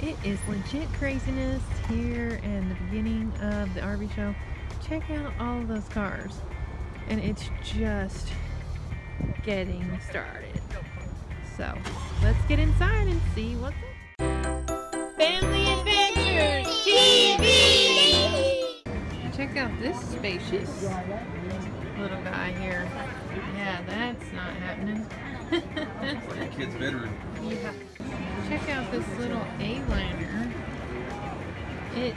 it is legit craziness here in the beginning of the RV show. Check out all of those cars. And it's just getting started. So let's get inside and see what's up. Family Adventures TV! Check out this spacious little guy here. Yeah, that's not happening. it's like a kid's bedroom. Yeah. Check out this little A-liner. It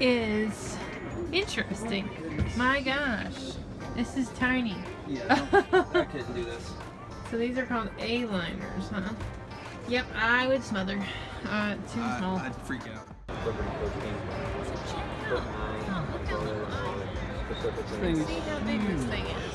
is interesting. My gosh, this is tiny. Yeah, I couldn't do this. So these are called A-liners, huh? Yep, I would smother. Uh, too I, small. I'd freak out. Let's see how big this thing is.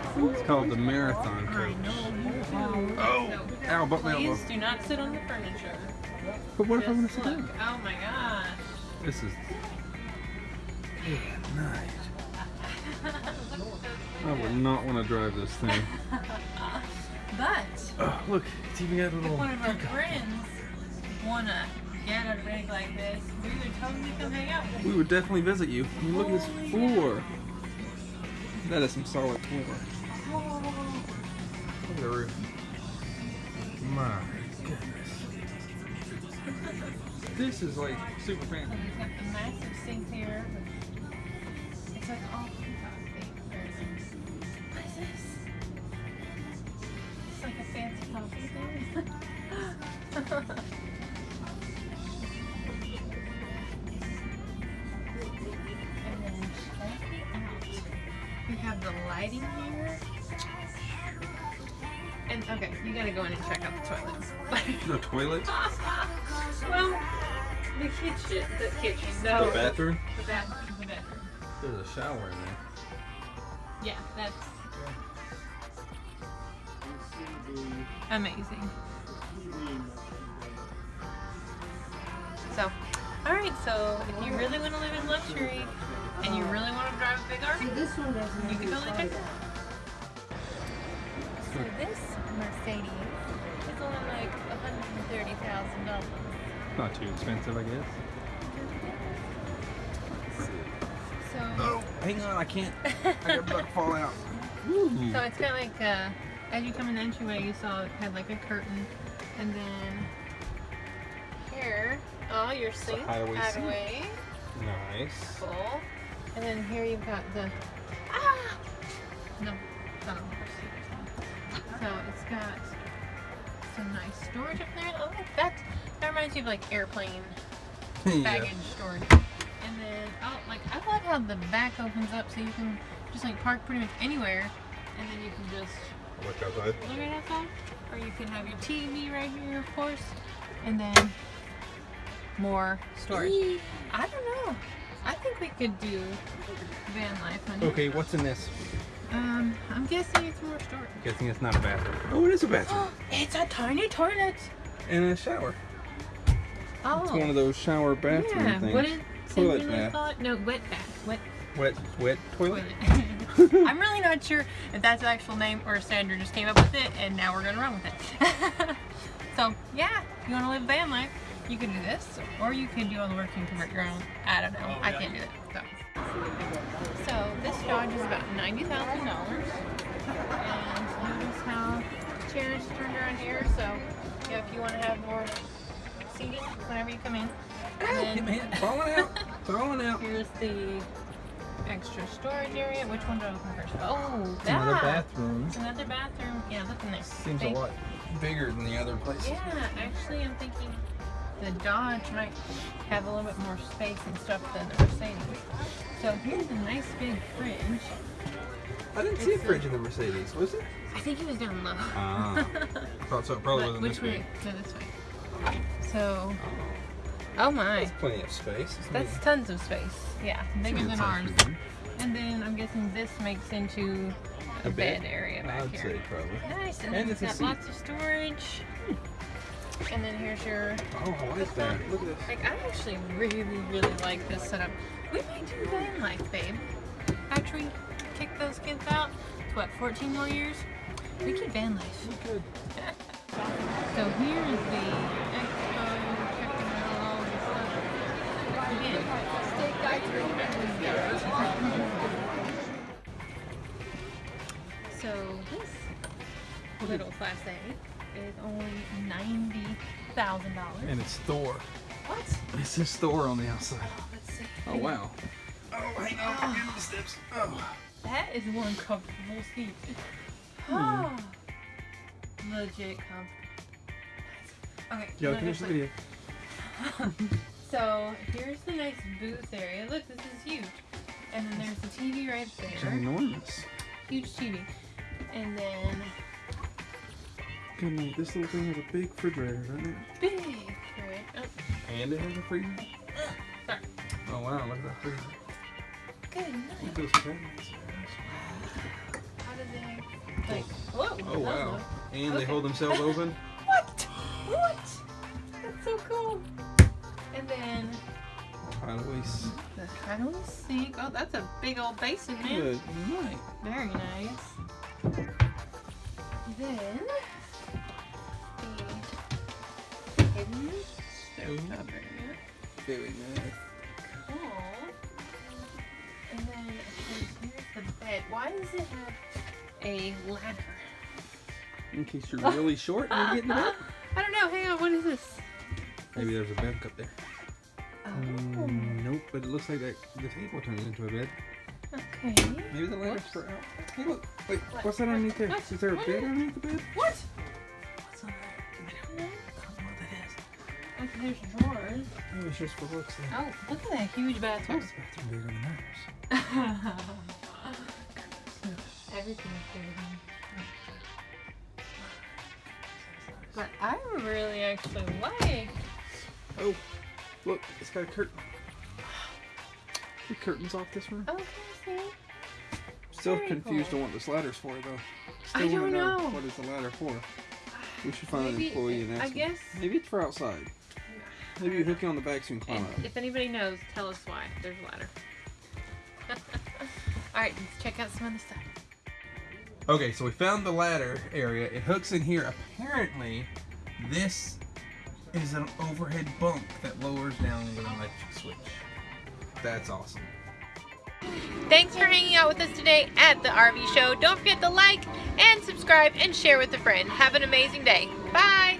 It's called the Marathon Coach. Oh! Ow, butt my elbow. Please do not sit on the furniture. But what if I want to sit look. down? Oh my gosh. This is good night. I would not want to drive this thing. But Oh, look, it's even got a if little. one of our friends wanna get a rig like this, we would totally come hang out with We would definitely visit you. I mean, look at this floor. That is some solid floor. Look at the roof. My goodness. This is like super fancy. We've got the massive sink here. It's like all thing. Very. What is this? It's like a fancy coffee thing. And then check out. We have the lighting here. And okay, you gotta go in and check out the toilets. The toilet, well, the kitchen, the kitchen, No, the bathroom. The bathroom, the bedroom. There's a shower in there. Yeah, that's amazing. So, alright, so if you really want to live in luxury and you really want to drive a big RV, This one doesn't you can totally check it out. So this Mercedes is only like $130,000. Not too expensive, I guess. So, Oh, hang on, I can't. I got about to fall out. Ooh. so it's kind of like, uh, as you come in the entryway, you saw it had like a curtain. And then here, oh, your sink, hideaway sink. hideaway. Nice. full. And then here you've got the ah no, it's not on the first seat. So it's got some nice storage up there. Oh, that that reminds me of like airplane yeah. baggage storage. And then oh, like I love how the back opens up so you can just like park pretty much anywhere, and then you can just Look outside. look right outside, or you can have your TV right here, of course, and then more storage. I don't know. I think we could do van life, honey. Okay, what's in this? Um, I'm guessing it's more storage. Guessing it's not a bathroom. Oh, it is a bathroom. it's a tiny toilet. and a shower. Oh. It's one of those shower bathroom yeah. things. What did Toilet Cinderella bath. call it? No, wet bath. Wet Wet, wet toilet. toilet. I'm really not sure if that's the actual name or Sandra just came up with it and now we're gonna run with it. so yeah, you wanna live a van life, you can do this, or you can do all the work and convert your own. I don't know. I can't do that. So, so this Dodge is about ninety thousand dollars, and notice how chairs turned around here. So yeah, if you want to have more seating whenever you come in. And then falling out. falling out. here's the extra storage area. Which one do I open first? Oh, It's another bathroom. It's another bathroom. Yeah, look in there. Seems a lot bigger than the other place. Yeah, actually, I'm thinking the Dodge might have a little bit more space and stuff than the Mercedes. So here's a nice big fridge. I didn't see a It's fridge in the Mercedes, was it? I think it was down low. Ah. Thought so. It probably wasn't which this way? big. No, this way. So, Oh my. That's plenty of space. That's tons of space. Yeah, bigger than ours. And then I'm guessing this makes into a, A bed, bed? area back I'd here. say probably. Nice, and, And it's it's got seat. lots of storage. And then here's your Oh, I like that. Look at this. like I actually really, really like this setup. We might do van life, babe. After we kick those kids out, it's what, 14 more years? We could van life. We Good. So here's the expo, checking out all the stuff. Again, So this little class A is only ninety thousand dollars. And it's Thor. What? It says Thor on the outside. Let's see. Oh, wow. Oh, hang on. I'm getting the steps. Oh. That is one comfortable seat. Hmm. Ah, legit comfortable. Okay. Y'all no, finish the video. So here's the nice booth area. Look, this is huge. And then there's the TV right It's there. enormous. Huge TV. And then Good night. This little thing has a big refrigerator, doesn't it? big fridge. Oh, And it has a freezer. Uh, sorry. Oh, wow. Look at that freezer. Good Look at night. those cabinets. How did they like whoa. Oh, wow. And they hold themselves open. What? What? That's so cool. And then Hideaways. the kind sink. Oh, that's a big old basin, man. Good night. Very nice. Then stovetop area. Very nice. Cool. And then of course here's the bed. Why does it have a ladder? In case you're really short and you get in the bed. I don't know. Hang on. What is this? Maybe there's a bed up there. Oh. Mm, nope, but it looks like that the table turns into a bed. Okay. Maybe the ladder's for out. Hey, look. Wait, What? what's that underneath there? What? Is there a What bed underneath the bed? What? There's drawers. Maybe it's just for. Then. Oh, look at that huge bathroom. This bathroom bigger than ours. Everything's bigger. But I really actually like. Oh, look, it's got a curtain. The curtains off this room. Okay, see. Still very confused cool. on what this ladder's for, though. I Still wanna don't know. What is the ladder for? We should find Maybe- an employee and ask I them. guess. Maybe it's for outside. Maybe you hook it on the back so you can climb And up. if anybody knows, tell us why. There's a ladder. Alright, let's check out some other stuff. Okay, so we found the ladder area. It hooks in here. Apparently, this is an overhead bunk that lowers down into an electric switch. That's awesome. Thanks for hanging out with us today at the RV show. Don't forget to like and subscribe and share with a friend. Have an amazing day. Bye.